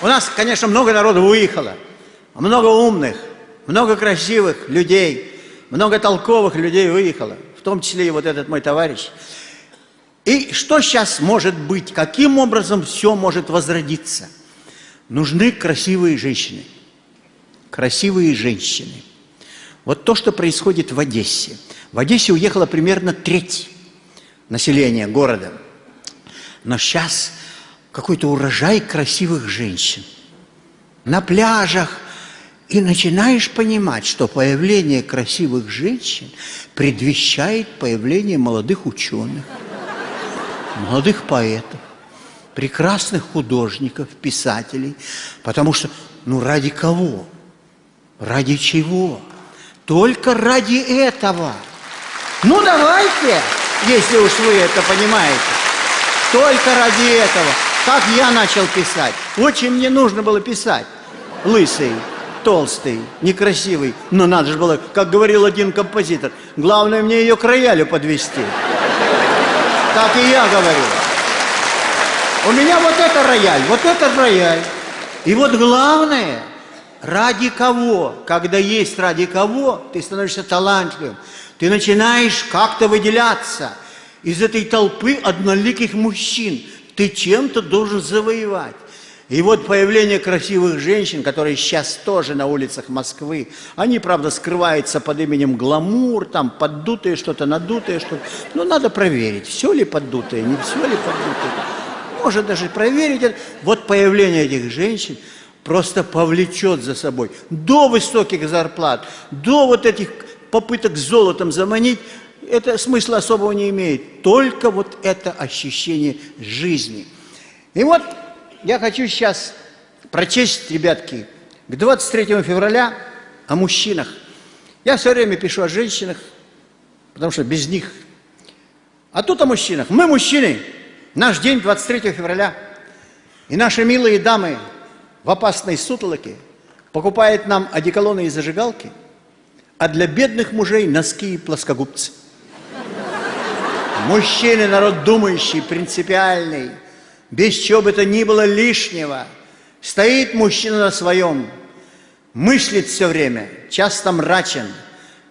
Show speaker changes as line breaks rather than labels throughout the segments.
У нас, конечно, много народу выехало, много умных, много красивых людей, много толковых людей выехало, в том числе и вот этот мой товарищ. И что сейчас может быть? Каким образом все может возродиться? Нужны красивые женщины. Красивые женщины. Вот то, что происходит в Одессе. В Одессе уехала примерно треть населения города. Но сейчас какой-то урожай красивых женщин. На пляжах. И начинаешь понимать, что появление красивых женщин предвещает появление молодых ученых, молодых поэтов, прекрасных художников, писателей. Потому что, ну ради кого? Ради чего? Только ради этого. Ну давайте, если уж вы это понимаете. Только ради этого. Как я начал писать. Очень мне нужно было писать. Лысый, толстый, некрасивый. Но надо же было, как говорил один композитор, главное мне ее к роялю подвести. Так и я говорю. У меня вот это рояль, вот это рояль. И вот главное, ради кого, когда есть ради кого, ты становишься талантливым, ты начинаешь как-то выделяться из этой толпы одноликих мужчин. Ты чем-то должен завоевать. И вот появление красивых женщин, которые сейчас тоже на улицах Москвы, они, правда, скрываются под именем гламур, там поддутые что-то, надутые что-то. Но надо проверить, все ли поддутое, не все ли поддутое. Может даже проверить. Вот появление этих женщин просто повлечет за собой до высоких зарплат, до вот этих попыток золотом заманить, это смысла особого не имеет. Только вот это ощущение жизни. И вот я хочу сейчас прочесть, ребятки, к 23 февраля о мужчинах. Я все время пишу о женщинах, потому что без них. А тут о мужчинах. Мы мужчины. Наш день 23 февраля. И наши милые дамы в опасной сутолоке покупают нам одеколоны и зажигалки, а для бедных мужей носки и плоскогубцы. Мужчины, народ думающий, принципиальный – без чего бы то ни было лишнего. Стоит мужчина на своем, мыслит все время, часто мрачен,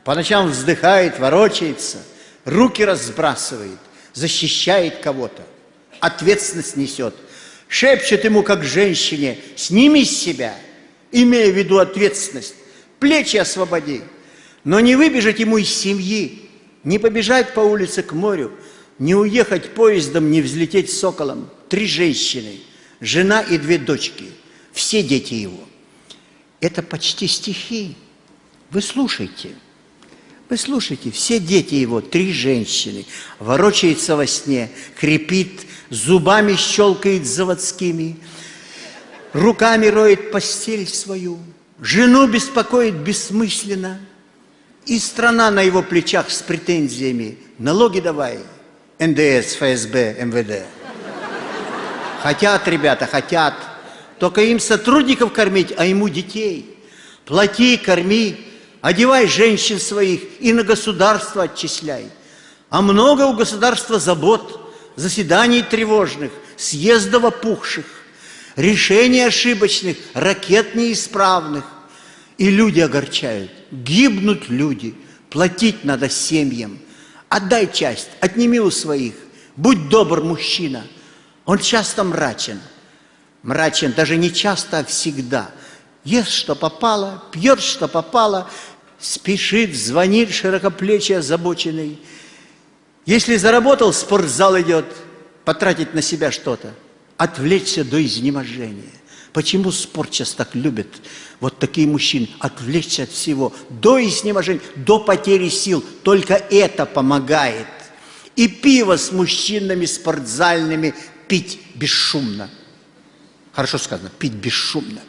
по ночам вздыхает, ворочается, руки разбрасывает, защищает кого-то, ответственность несет, шепчет ему, как женщине, сними с себя, имея в виду ответственность, плечи освободи, но не выбежать ему из семьи, не побежать по улице к морю, не уехать поездом, не взлететь соколом – три женщины, жена и две дочки, все дети его. Это почти стихи. Вы слушайте. Вы слушайте, все дети его, три женщины, ворочается во сне, крепит, зубами щелкает заводскими, руками роет постель свою, жену беспокоит бессмысленно, и страна на его плечах с претензиями. Налоги давай, НДС, ФСБ, МВД. Хотят ребята, хотят. Только им сотрудников кормить, а ему детей. Плати, корми, одевай женщин своих и на государство отчисляй. А много у государства забот, заседаний тревожных, съездов опухших, решений ошибочных, ракет неисправных. И люди огорчают, гибнут люди, платить надо семьям. Отдай часть, отними у своих, будь добр, мужчина – он часто мрачен. Мрачен даже не часто, а всегда. Ест, что попало, пьет, что попало, спешит, звонит широкоплечий, озабоченный. Если заработал, спортзал идет, потратить на себя что-то, отвлечься до изнеможения. Почему спорт сейчас так любит? Вот такие мужчины, отвлечься от всего, до изнеможения, до потери сил. Только это помогает. И пиво с мужчинами спортзальными пить бесшумно. Хорошо сказано, пить бесшумно.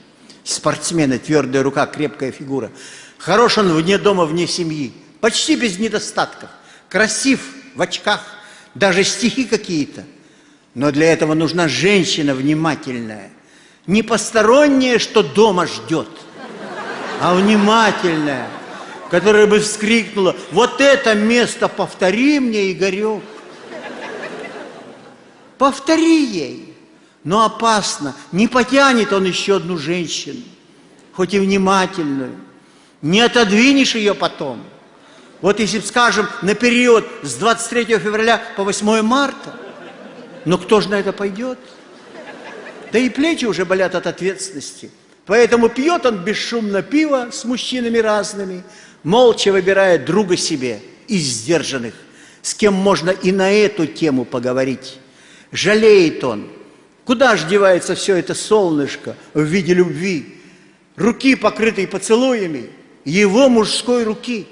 Спортсмены, твердая рука, крепкая фигура. Хорош он вне дома, вне семьи. Почти без недостатков. Красив в очках, даже стихи какие-то. Но для этого нужна женщина внимательная. Не посторонняя, что дома ждет, а внимательная, которая бы вскрикнула, вот это место повтори мне, Игорек. Повтори ей. Но опасно, не потянет он еще одну женщину, хоть и внимательную. Не отодвинешь ее потом. Вот если, скажем, на период с 23 февраля по 8 марта, но кто же на это пойдет? Да и плечи уже болят от ответственности. Поэтому пьет он бесшумно пиво с мужчинами разными, молча выбирая друга себе из сдержанных, с кем можно и на эту тему поговорить. Жалеет он. Куда ж девается все это солнышко в виде любви? Руки, покрытые поцелуями, его мужской руки.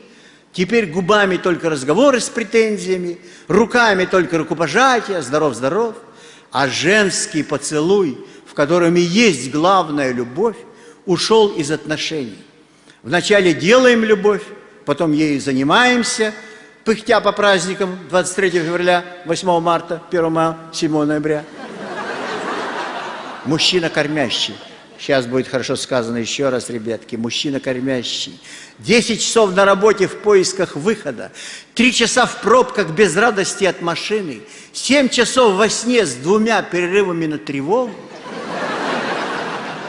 Теперь губами только разговоры с претензиями, руками только рукопожатия, здоров-здоров. А женский поцелуй, в котором и есть главная любовь, ушел из отношений. Вначале делаем любовь, потом ею занимаемся, пыхтя по праздникам 23 февраля, 8 марта, 1 мая, 7 ноября. Мужчина кормящий. Сейчас будет хорошо сказано еще раз, ребятки. Мужчина кормящий. 10 часов на работе в поисках выхода. 3 часа в пробках без радости от машины. 7 часов во сне с двумя перерывами на тревогу.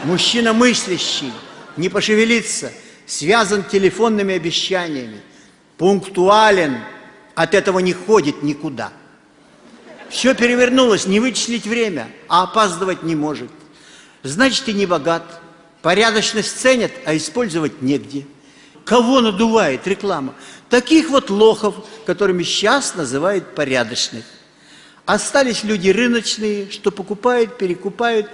Мужчина мыслящий, не пошевелится, связан телефонными обещаниями, пунктуален, от этого не ходит никуда. Все перевернулось, не вычислить время, а опаздывать не может. Значит, и не богат. Порядочность ценят, а использовать негде. Кого надувает реклама? Таких вот лохов, которыми сейчас называют порядочных. Остались люди рыночные, что покупают, перекупают,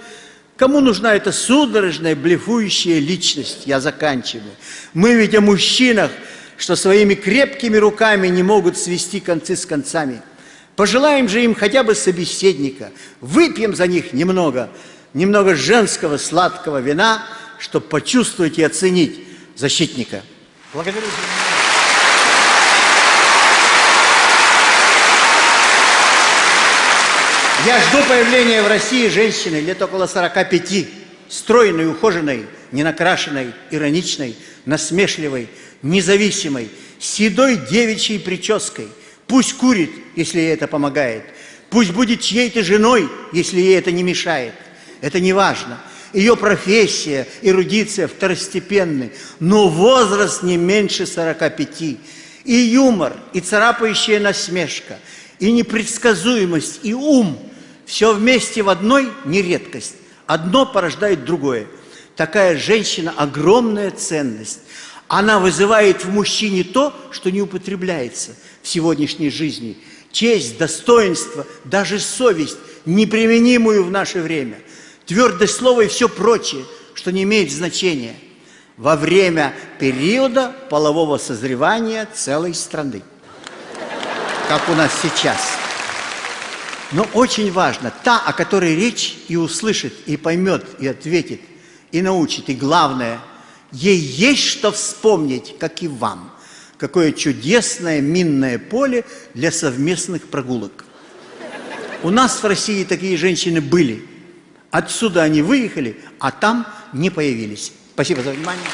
Кому нужна эта судорожная, блефующая личность? Я заканчиваю. Мы ведь о мужчинах, что своими крепкими руками не могут свести концы с концами. Пожелаем же им хотя бы собеседника. Выпьем за них немного, немного женского сладкого вина, чтобы почувствовать и оценить защитника. Благодарю. Я жду появления в России женщины лет около 45, стройной, ухоженной, ненакрашенной, ироничной, насмешливой, независимой, седой девичьей прической. Пусть курит, если ей это помогает. Пусть будет чьей-то женой, если ей это не мешает. Это не важно. Ее профессия, эрудиция второстепенны, но возраст не меньше 45. И юмор, и царапающая насмешка, и непредсказуемость, и ум – все вместе в одной не редкость. Одно порождает другое. Такая женщина – огромная ценность. Она вызывает в мужчине то, что не употребляется в сегодняшней жизни. Честь, достоинство, даже совесть, неприменимую в наше время. Твердое слово и все прочее, что не имеет значения во время периода полового созревания целой страны, как у нас сейчас – но очень важно, та, о которой речь и услышит, и поймет, и ответит, и научит. И главное, ей есть что вспомнить, как и вам. Какое чудесное минное поле для совместных прогулок. У нас в России такие женщины были. Отсюда они выехали, а там не появились. Спасибо за внимание.